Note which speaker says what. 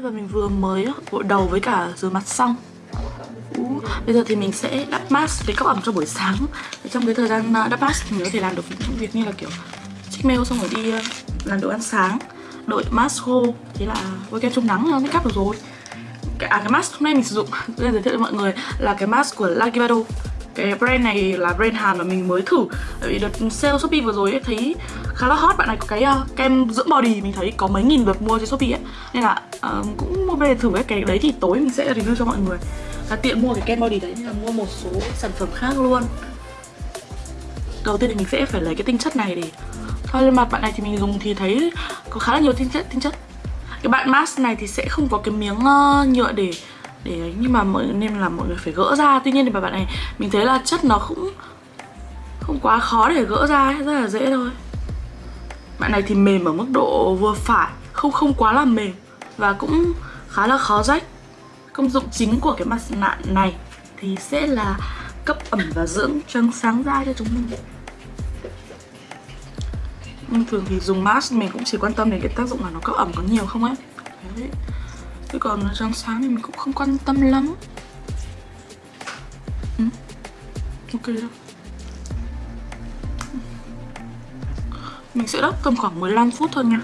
Speaker 1: và mình vừa mới gội đầu với cả rửa mặt xong. Bây giờ thì mình sẽ đắp mask để cấp ẩm cho buổi sáng. Trong cái thời gian à, đắp mask thì mình có thể làm được những việc như là kiểu check mail xong rồi đi à, làm đồ ăn sáng Đợi mask khô Thế là với kem chống nắng nó make up được rồi. Cái, À cái mask hôm nay mình sử dụng Tôi giới thiệu cho mọi người là cái mask của Lagivado cái brand này là brand Hàn mà mình mới thử. Tại vì đợt sale Shopee vừa rồi ấy, thấy khá là hot. Bạn này có cái uh, kem dưỡng body mình thấy có mấy nghìn lượt mua trên Shopee ấy. Nên là uh, cũng mua về thử cái cái đấy thì tối mình sẽ review cho mọi người. Là tiện mua cái kem body đấy nên là mua một số sản phẩm khác luôn. Đầu tiên thì mình sẽ phải lấy cái tinh chất này để thoa lên mặt. Bạn này thì mình dùng thì thấy có khá là nhiều tinh chất tinh chất. Cái bạn mask này thì sẽ không có cái miếng uh, nhựa để để ấy nhưng mà mọi nên là mọi người phải gỡ ra. Tuy nhiên thì bạn này mình thấy là chất nó cũng không quá khó để gỡ ra ấy, rất là dễ thôi. Bạn này thì mềm ở mức độ vừa phải không không quá là mềm và cũng khá là khó rách. Công dụng chính của cái mặt nạ này thì sẽ là cấp ẩm và dưỡng trắng sáng da cho chúng mình. Nhưng thường thì dùng mask mình cũng chỉ quan tâm đến cái tác dụng là nó cấp ẩm có nhiều không ấy. Đấy. Chứ còn răng sáng thì mình cũng không quan tâm lắm. Ừ. Ok rồi ừ. Mình sẽ đắp tầm khoảng 15 phút thôi nha.